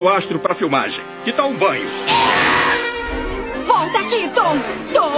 o astro para filmagem. Que tal um banho? Volta aqui, Tom! Tom,